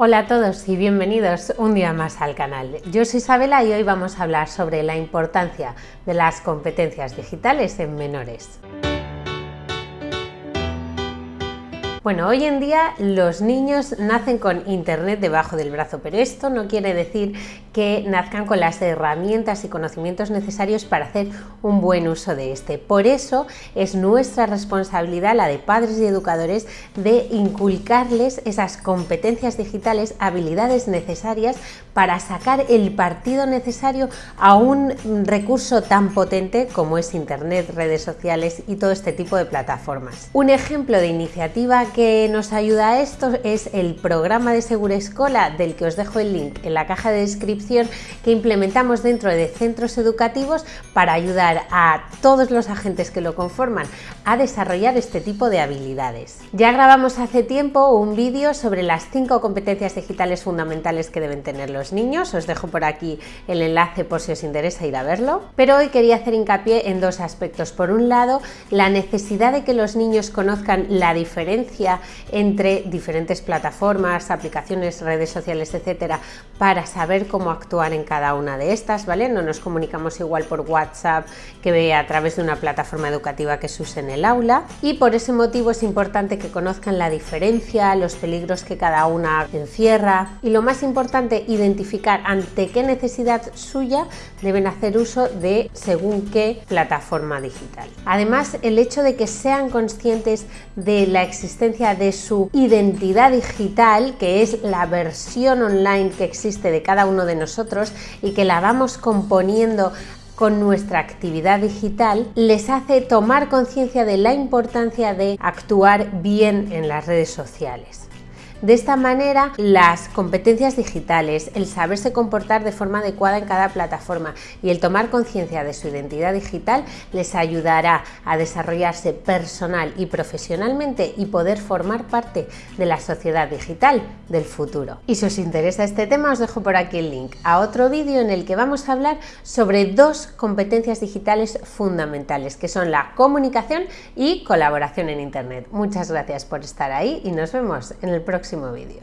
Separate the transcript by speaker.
Speaker 1: Hola a todos y bienvenidos un día más al canal. Yo soy Isabela y hoy vamos a hablar sobre la importancia de las competencias digitales en menores. Bueno, hoy en día los niños nacen con internet debajo del brazo, pero esto no quiere decir que nazcan con las herramientas y conocimientos necesarios para hacer un buen uso de este. Por eso es nuestra responsabilidad, la de padres y educadores, de inculcarles esas competencias digitales, habilidades necesarias para sacar el partido necesario a un recurso tan potente como es internet, redes sociales y todo este tipo de plataformas. Un ejemplo de iniciativa que nos ayuda a esto es el programa de Segura Escola, del que os dejo el link en la caja de descripción, que implementamos dentro de centros educativos para ayudar a todos los agentes que lo conforman a desarrollar este tipo de habilidades. Ya grabamos hace tiempo un vídeo sobre las cinco competencias digitales fundamentales que deben tener los niños, os dejo por aquí el enlace por si os interesa ir a verlo, pero hoy quería hacer hincapié en dos aspectos. Por un lado, la necesidad de que los niños conozcan la diferencia entre diferentes plataformas, aplicaciones, redes sociales, etcétera, para saber cómo actuar en cada una de estas, ¿vale? No nos comunicamos igual por WhatsApp que a través de una plataforma educativa que se use en el aula y por ese motivo es importante que conozcan la diferencia, los peligros que cada una encierra y lo más importante, identificar ante qué necesidad suya deben hacer uso de según qué plataforma digital. Además, el hecho de que sean conscientes de la existencia de su identidad digital, que es la versión online que existe de cada uno de nosotros y que la vamos componiendo con nuestra actividad digital, les hace tomar conciencia de la importancia de actuar bien en las redes sociales. De esta manera, las competencias digitales, el saberse comportar de forma adecuada en cada plataforma y el tomar conciencia de su identidad digital les ayudará a desarrollarse personal y profesionalmente y poder formar parte de la sociedad digital del futuro. Y si os interesa este tema, os dejo por aquí el link a otro vídeo en el que vamos a hablar sobre dos competencias digitales fundamentales, que son la comunicación y colaboración en Internet. Muchas gracias por estar ahí y nos vemos en el próximo próximo vídeo.